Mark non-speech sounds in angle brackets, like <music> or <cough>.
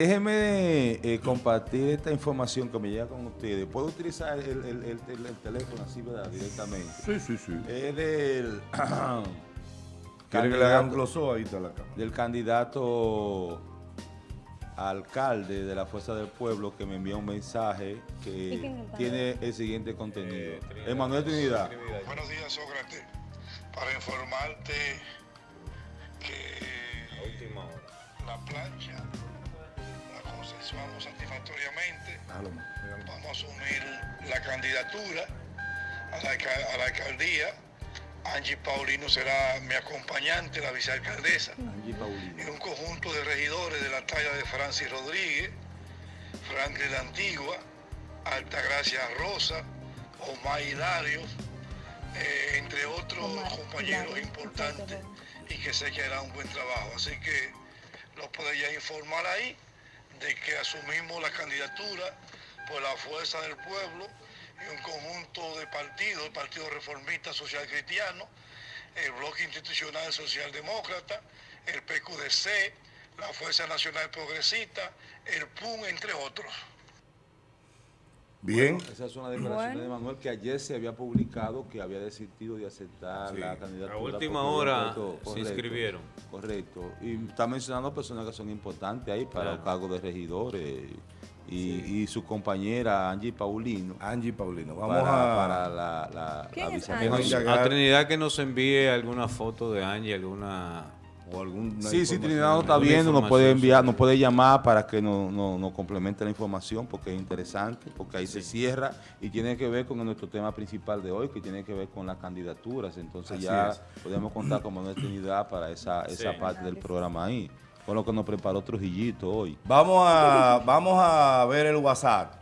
Déjeme eh, compartir esta información que me llega con ustedes. ¿Puedo utilizar el, el- el- el- el teléfono así, verdad? Directamente. Sí, sí, sí. Es del... <clears throat> ¿Quiere que le haga un candidato- closó ahí está la cámara? del candidato alcalde de la Fuerza del Pueblo que me envía un mensaje ¿Y que tiene el siguiente contenido. Emanuel Trinidad. Buenos días, Sócrates. Para informarte que la plancha consensuamos satisfactoriamente. Vamos a asumir la candidatura a la, alca- a la alcaldía. Angie Paulino será mi acompañante, la vicealcaldesa. Angie Paulino. y un conjunto de regidores de la talla de Francis Rodríguez, Franklin La Antigua, Altagracia Rosa, Omar Hilario, eh, entre otros Omar compañeros Hilario, importantes y que sé que hará un buen trabajo. Así que los ya informar ahí de que asumimos la candidatura por la fuerza del pueblo y un conjunto de partidos, el Partido Reformista Social Cristiano, el Bloque Institucional Socialdemócrata, el PQDC, la Fuerza Nacional Progresista, el PUN, entre otros. Bien. Esa es una declaración Bueno. de Manuel que ayer se había publicado que había decidido de aceptar Sí. la candidatura. A última hora se inscribieron. Correcto. Y está mencionando personas que son importantes ahí para Claro. los cargos de regidores y, y su compañera Angie Paulino Angie Paulino. Vamos para, a... para la, la, ¿Quién la? A Trinidad que nos envíe alguna foto de Angie, alguna... o alguna Sí, información. Trinidad nos está viendo, nos puede enviar, nos puede llamar para que nos, nos, nos complemente la información porque es interesante, porque ahí se cierra y tiene que ver con nuestro tema principal de hoy, que tiene que ver con las candidaturas. Entonces Así ya es. podemos contar con Manuel Trinidad para esa, esa Sí. parte del programa ahí. Con lo que nos preparó Trujillito hoy. Vamos a, vamos a ver el WhatsApp.